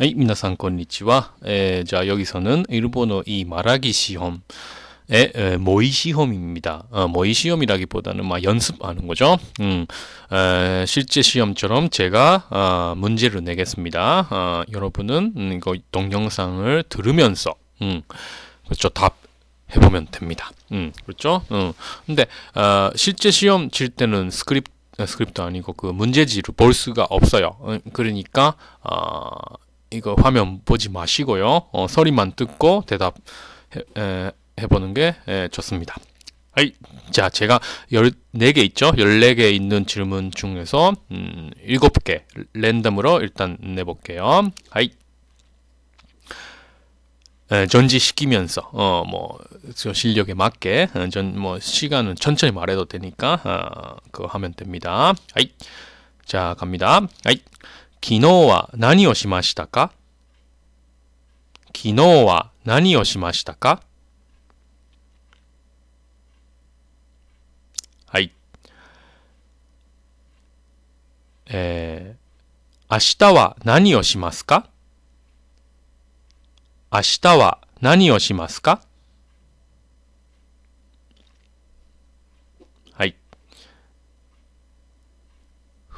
はい、皆さんこんにちは. 에, 자, 여기서는 일본어 이 말하기 시험의 에, 모의 시험입니다. 어, 모의 시험이라기보다는 막 연습하는 거죠. 음, 에, 실제 시험처럼 제가 어, 문제를 내겠습니다. 어, 여러분은 음, 이거 동영상을 들으면서 음, 그렇죠 답 해보면 됩니다. 음, 그렇죠? 음. 근데 어, 실제 시험 칠 때는 스크립트 스크립트 아니고 그 문제지를 볼 수가 없어요. 음, 그러니까 어, 이거 화면 보지 마시고요. 어, 소리만 듣고 대답 해, 해 보는 게 에, 좋습니다. 하이. 자, 제가 14개 있죠? 14개 있는 질문 중에서 음, 7개 랜덤으로 일단 내볼게요. 하이. 에, 전지시키면서 어 뭐 실력에 맞게 어, 전뭐 시간은 천천히 말해도 되니까 어, 그거 하면 됩니다. 하이. 자, 갑니다. 하이. 昨日は何をしましたか？昨日は何をしましたか？はい。えー、明日は何をしますか？明日は何をしますか？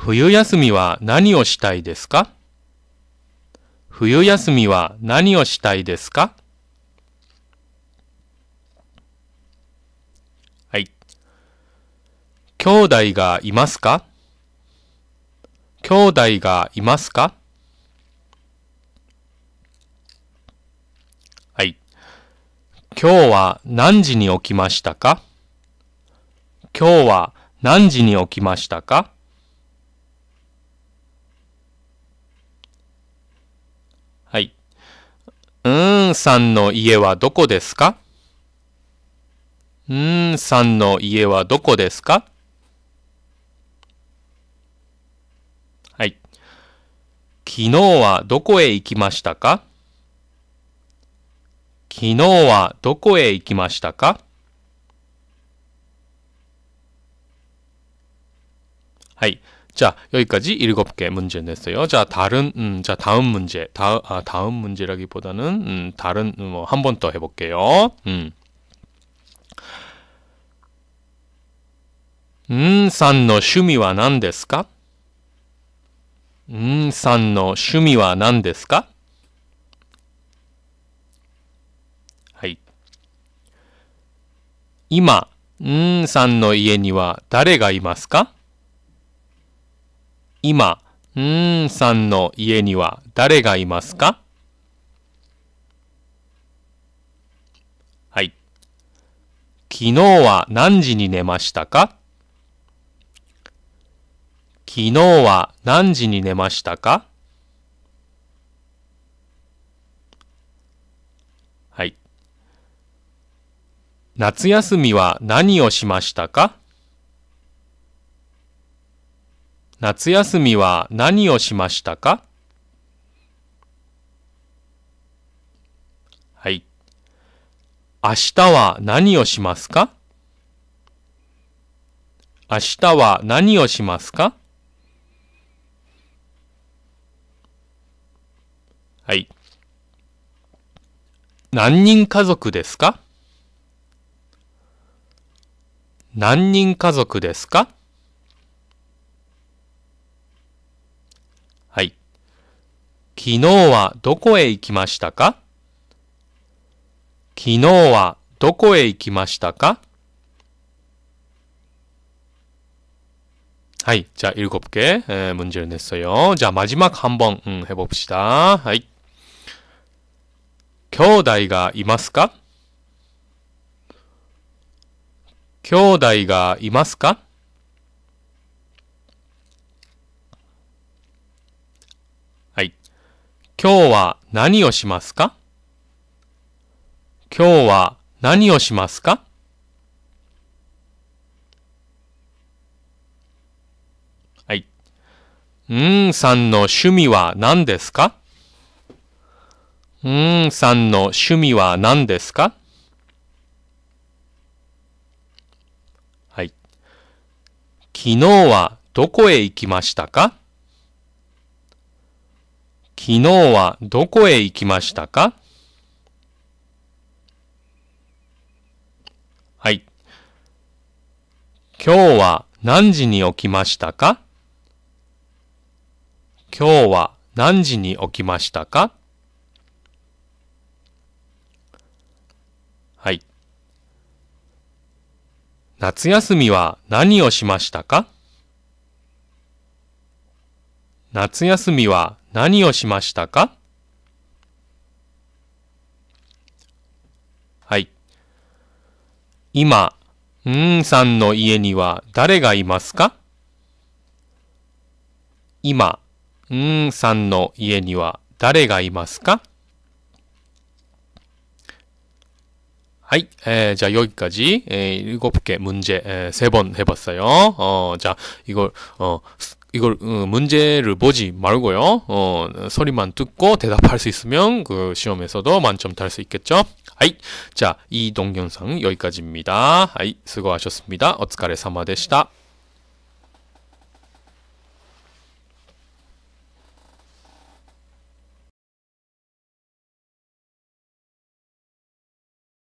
冬休みは何をしたいですか？冬休みは何をしたいですか？はい。兄弟がいますか？兄弟がいますか？はい。今日は何時に起きましたか？今日は何時に起きましたかうーんさんの家はどこですか？うーんさんの家はどこですか？はい。昨日はどこへ行きましたか？昨日はどこへ行きましたか？はい。 자, 여기까지 일곱 개 문제 냈어요. 자, 다른 음, 자, 다음 문제. 다, 아, 다음 문제라기보다는 음, 다른 뭐 한 번 더 해볼게요. 음. 음, さんの趣味は何ですか? 음, さんの趣味は何ですか? はい。今、うんさんの家には誰がいますか 今、うーんさんの家には誰がいますか？はい。昨日は何時に寝ましたか？昨日は何時に寝ましたか？はい。夏休みは何をしましたか？夏休みは何をしましたか？はい。明日は何をしますか？明日は何をしますか？はい。何人家族ですか？何人家族ですか？昨日はどこへ行きましたか昨日はどこへ行きましたかはい。자 일곱 개 문제를 냈어요. 자, 마지막 한번 음, 해봅시다. 하이. 兄弟がいますか兄弟がいますか 今日は何をしますか？今日は何をしますか？はい。うーんさんの趣味は何ですか？うーんさんの趣味は何ですか？はい。昨日はどこへ行きましたか？昨日はどこへ行きましたか？はい。今日は何時に起きましたか？今日は何時に起きましたか？はい。夏休みは何をしましたか？夏休みは何をしましたかはい。今、んーさんの家には誰がいますか今、んーさんの家には誰がいますかはい에자여기까지에일곱개문제에세번해봤어요어자이걸어 이걸 어, 문제를 보지 말고요. 어, 소리만 듣고 대답할 수 있으면 그 시험에서도 만점 탈 수 있겠죠. 아이, 자, 이 동영상 여기까지입니다. 아이, 수고하셨습니다. 어츠카레 사마 데시다.